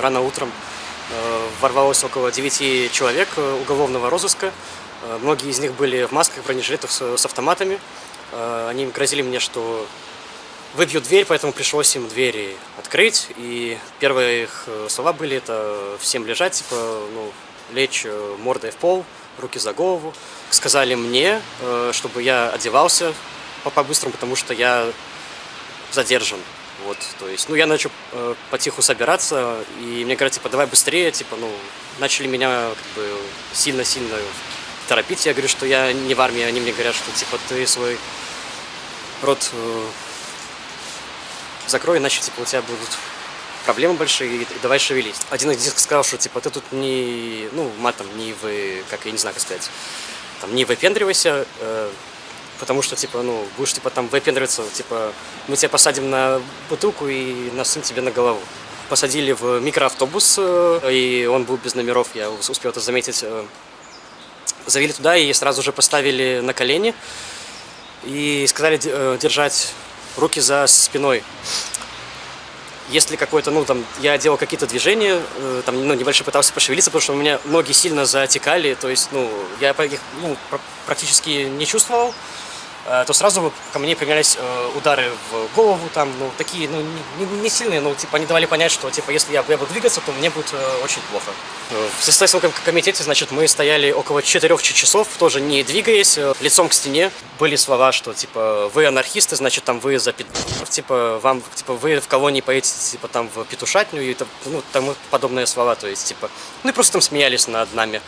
рано утром э, ворвалось около 9 человек э, уголовного розыска. Э, Многие из них были в масках, бронежилетах с, автоматами. Они грозили мне, что выбьют дверь, поэтому пришлось им двери открыть. И первые их слова были это всем лежать, типа, ну, лечь мордой в пол, руки за голову. Сказали мне, чтобы я одевался по- по-быстрому, потому что я задержан. Вот, то есть, ну, я начал э, потиху собираться, и мне говорят, типа, давай быстрее, типа, ну, начали меня, как бы, сильно-сильно торопить. Я говорю, что я не в армии, они мне говорят, что, типа, ты свой рот э, закрой, иначе, типа, у тебя будут проблемы большие, и, давай шевелись. Один из них сказал, что, типа, ты тут не, ну, матом, не вы, как, я не знаю, как сказать, там, не выпендривайся, э, потому что, типа, ну, будешь, типа, там выпендриваться, типа, мы тебя посадим на бутылку и насым тебе на голову. Посадили в микроавтобус, э, и он был без номеров, я ус- успел это заметить. э, Завели туда и сразу же поставили на колени и сказали э, держать руки за спиной. Если какой-то, ну, там, я делал какие-то движения, там, ну, небольшой пытался пошевелиться, потому что у меня ноги сильно затекали, то есть, ну, я их, ну, пр- практически не чувствовал, то сразу ко мне применялись э, удары в голову, там, ну, такие, ну, не, не- сильные, ну, типа, они давали понять, что, типа, если я, я буду двигаться, то мне будет э, очень плохо. Э, В ком- комитете, значит, мы стояли около четырех часов, тоже не двигаясь, э, лицом к стене. Были слова, что, типа, вы анархисты, значит, там, вы за пи***, типа, вам, типа, вы в колонии поедете, типа, там, в петушатню и, ну, тому подобные слова, то есть, типа, ну, и просто там смеялись над нами.